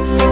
Thank you.